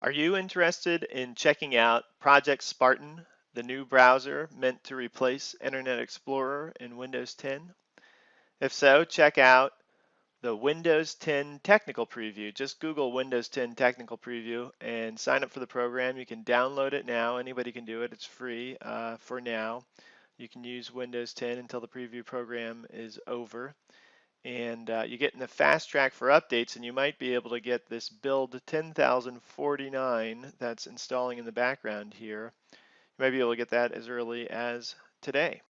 Are you interested in checking out Project Spartan, the new browser meant to replace Internet Explorer in Windows 10? If so, check out the Windows 10 Technical Preview. Just Google Windows 10 Technical Preview and sign up for the program. You can download it now. Anybody can do it. It's free uh, for now. You can use Windows 10 until the preview program is over and uh, you get in the fast track for updates and you might be able to get this build 10,049 that's installing in the background here. You might be able to get that as early as today.